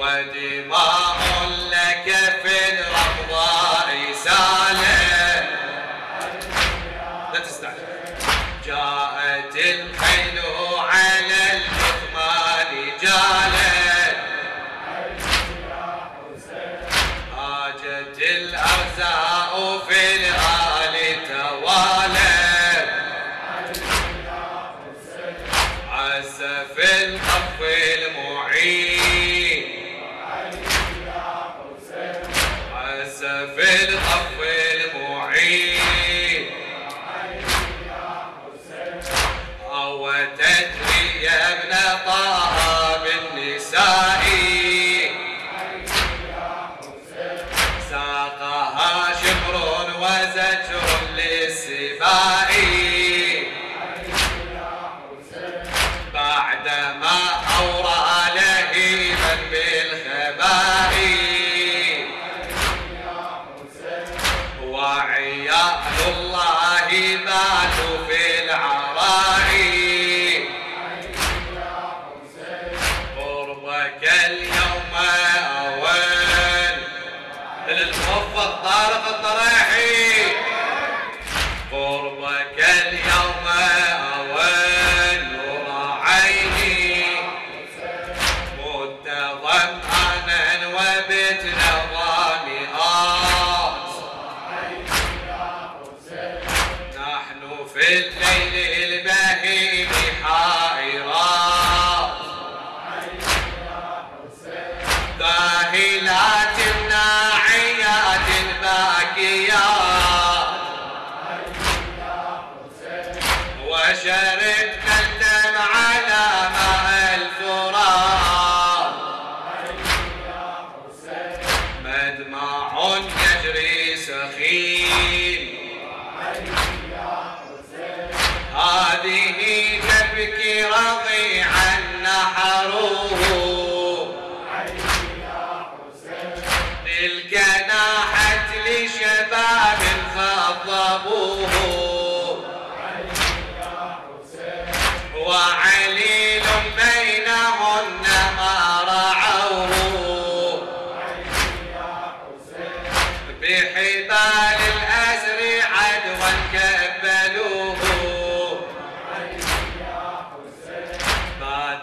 Fatima した وفي الليل البهيم حائرا. ذاهلات ناعيات باكيا. وشربنا الدمع على ماء الفرات مدمع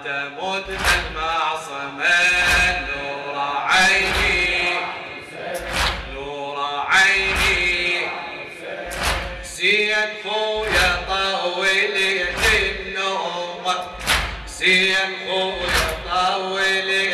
تموت المعصمة نور عيني. نور عيني. زين خويا طولي النوم زين خويا طولي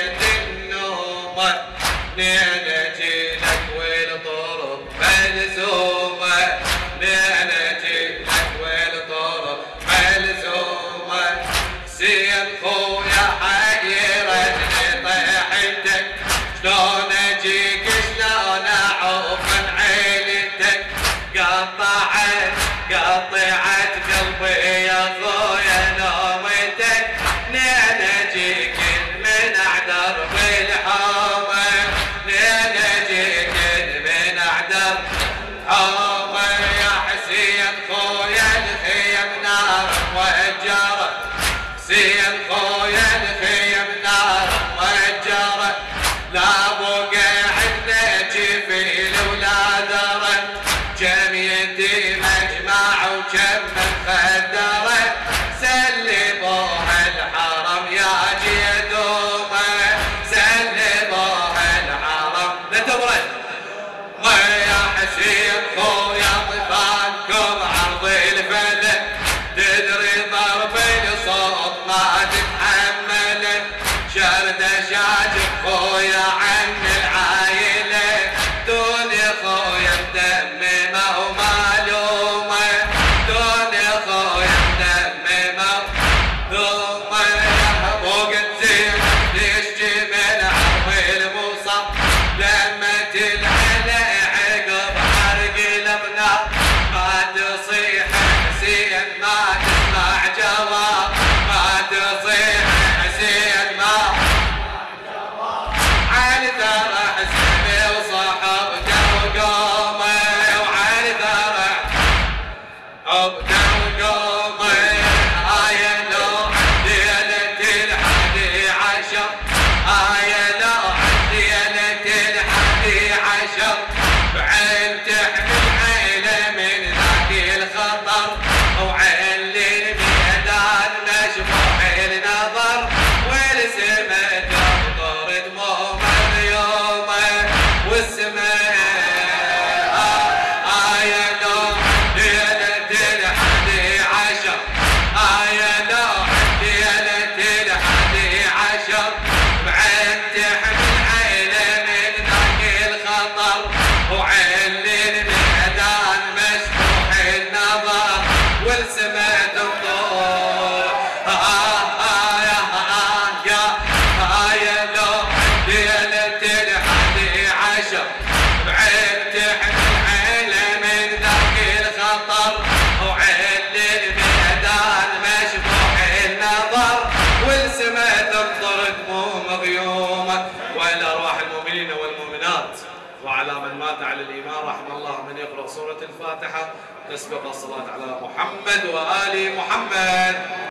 oh yeah. Batman. مغيوم وإلى أرواح المؤمنين والمؤمنات. وعلى من مات على الإيمان رحم الله من يقرأ سورة الفاتحة تسبق الصلاة على محمد وآل محمد.